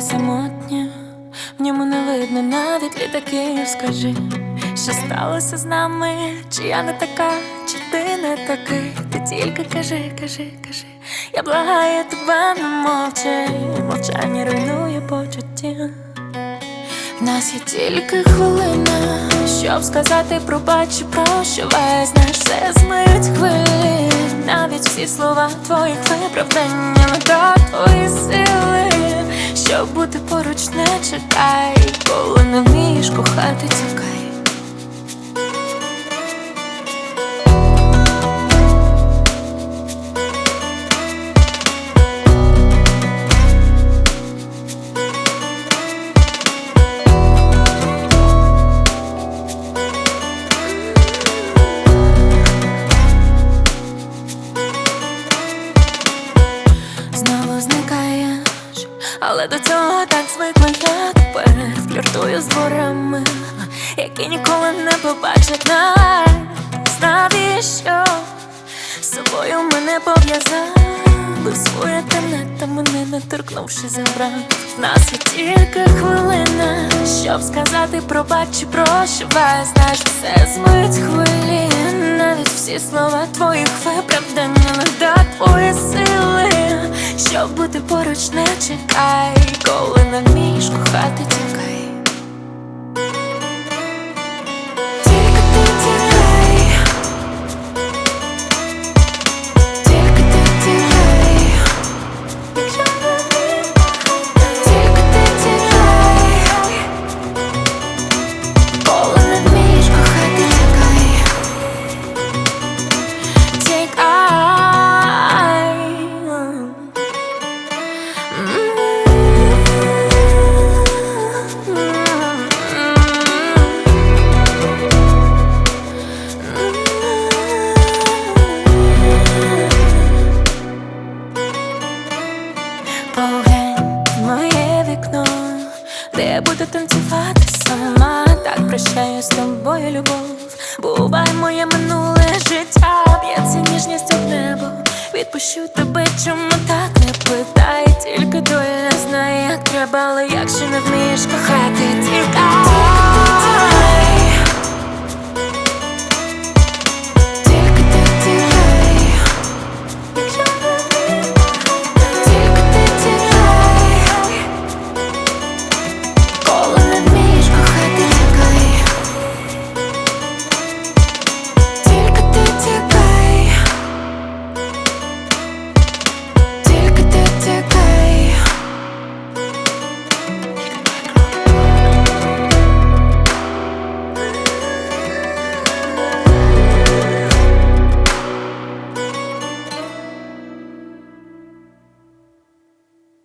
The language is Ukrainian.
море самотнє, в ньому не видно навіть літаків, скажи, що сталося з нами, чи я не така, чи ти не такий, ти тільки кажи, кажи, кажи, я благаю тебе, не мовчи, мовчання руйнує почуття. В нас є тільки хвилина, щоб сказати, пробач, прошу весь наш все змиють хвилі, навіть всі слова твоїх виправдань, не твої сили щоб бути поруч, не чекай, коли не вмієш кохати, тікай. Знову зникаєш, але до цього так звикла я тепер фліртую з дворами, які ніколи не побачать нас. Навіщо з собою мене пов'язали своє темне, та мене не торкнувши забрав. Нас є тільки хвилина, щоб сказати пробач і прощавай Знаєш, все змить хвилі, навіть всі слова твоїх виправдання не до твої сили, щоб бути поруч, не чекай, коли не вмієш кохати, Поглянь моє вікно, де я буду танцювати сама. Так прощаю з тобою, любов. Бувай моє минуле життя, б'ється ніжністю в небо. Відпущу тебе, чому так не питай, тільки доля знає, як треба, але якщо не вмієш кохати.